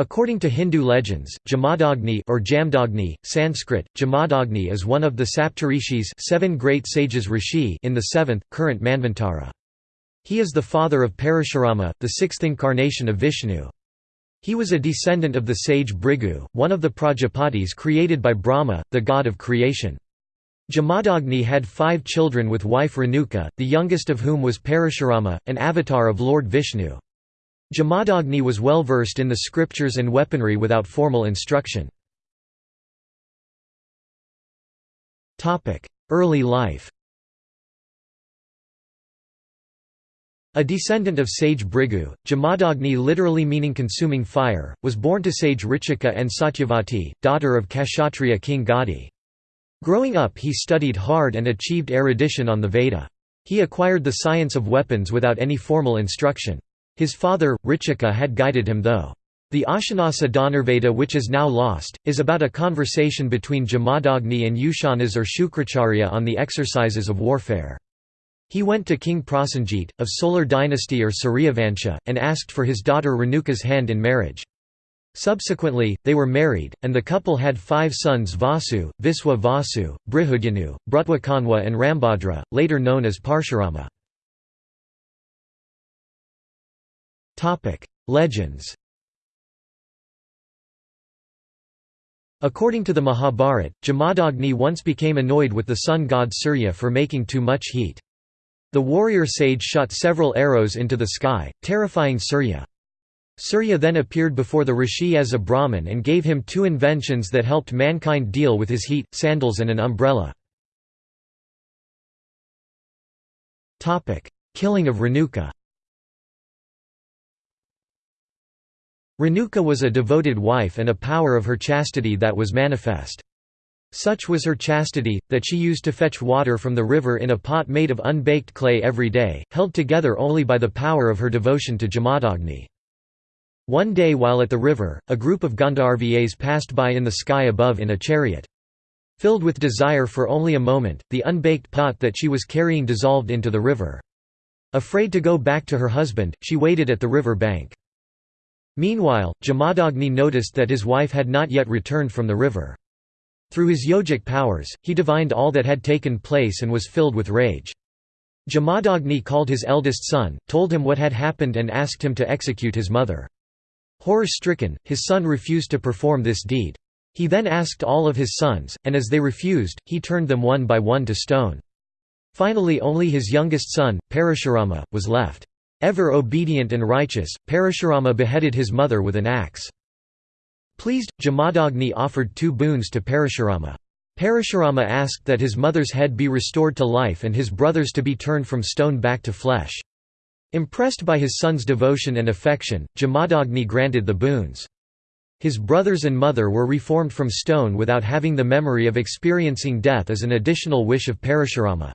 According to Hindu legends, Jamadagni or Jamdagni, Sanskrit, Jamadagni is one of the Saptarishis seven great sages rishi in the seventh, current Manvantara. He is the father of Parashurama, the sixth incarnation of Vishnu. He was a descendant of the sage Bhrigu, one of the Prajapatis created by Brahma, the god of creation. Jamadagni had five children with wife Renuka, the youngest of whom was Parashurama, an avatar of Lord Vishnu. Jamadagni was well versed in the scriptures and weaponry without formal instruction. Early life A descendant of sage Bhrigu, Jamadagni literally meaning consuming fire, was born to sage Richika and Satyavati, daughter of Kshatriya king Gadi. Growing up he studied hard and achieved erudition on the Veda. He acquired the science of weapons without any formal instruction. His father, Richika had guided him though. The Ashanasa Dhanurveda which is now lost, is about a conversation between Jamadagni and Ushanas or Shukracharya on the exercises of warfare. He went to King Prasenjit, of Solar dynasty or Suryavansha, and asked for his daughter Renuka's hand in marriage. Subsequently, they were married, and the couple had five sons Vasu, Viswa Vasu, Brihudyanu, Brutwakanwa and Rambhadra, later known as Parshurama. Legends According to the Mahabharat, Jamadagni once became annoyed with the sun god Surya for making too much heat. The warrior sage shot several arrows into the sky, terrifying Surya. Surya then appeared before the rishi as a Brahmin and gave him two inventions that helped mankind deal with his heat, sandals and an umbrella. Killing of Renuka Renuka was a devoted wife and a power of her chastity that was manifest. Such was her chastity, that she used to fetch water from the river in a pot made of unbaked clay every day, held together only by the power of her devotion to Jamadagni. One day while at the river, a group of Gandharvas passed by in the sky above in a chariot. Filled with desire for only a moment, the unbaked pot that she was carrying dissolved into the river. Afraid to go back to her husband, she waited at the river bank. Meanwhile, Jamadagni noticed that his wife had not yet returned from the river. Through his yogic powers, he divined all that had taken place and was filled with rage. Jamadagni called his eldest son, told him what had happened and asked him to execute his mother. Horror-stricken, his son refused to perform this deed. He then asked all of his sons, and as they refused, he turned them one by one to stone. Finally only his youngest son, Parashurama, was left. Ever obedient and righteous, Parashurama beheaded his mother with an axe. Pleased, Jamadagni offered two boons to Parashurama. Parashurama asked that his mother's head be restored to life and his brothers to be turned from stone back to flesh. Impressed by his son's devotion and affection, Jamadagni granted the boons. His brothers and mother were reformed from stone without having the memory of experiencing death as an additional wish of Parashurama.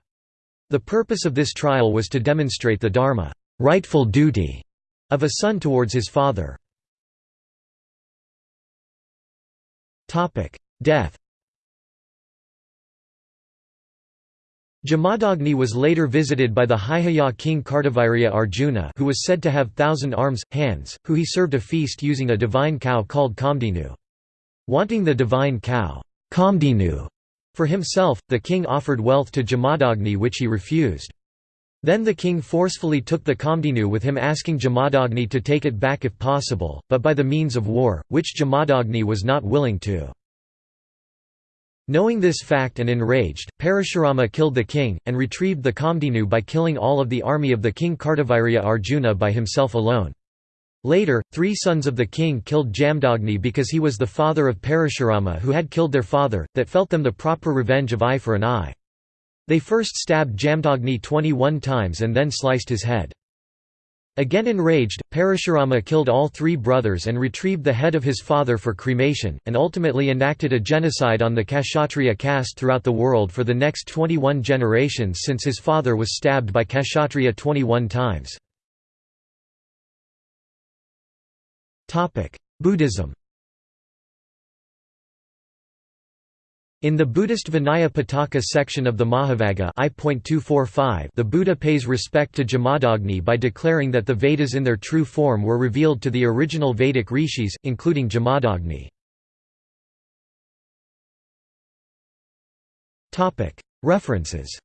The purpose of this trial was to demonstrate the dharma rightful duty of a son towards his father. Death Jamadagni was later visited by the Haihaya king Kartavirya Arjuna who was said to have thousand arms, hands, who he served a feast using a divine cow called Kamadhenu. Wanting the divine cow Kamadhenu for himself, the king offered wealth to Jamadagni which he refused. Then the king forcefully took the Kamadhenu with him asking Jamadagni to take it back if possible, but by the means of war, which Jamadagni was not willing to. Knowing this fact and enraged, Parashurama killed the king, and retrieved the Kamadhenu by killing all of the army of the king Kartavirya Arjuna by himself alone. Later, three sons of the king killed Jamdagni because he was the father of Parashurama who had killed their father, that felt them the proper revenge of eye for an eye. They first stabbed Jamdagni 21 times and then sliced his head. Again enraged, Parashurama killed all three brothers and retrieved the head of his father for cremation, and ultimately enacted a genocide on the Kshatriya caste throughout the world for the next 21 generations since his father was stabbed by Kshatriya 21 times. Buddhism In the Buddhist Vinaya Pitaka section of the Mahavagga I.245, the Buddha pays respect to Jamadagni by declaring that the Vedas in their true form were revealed to the original Vedic rishis, including Jamadagni. References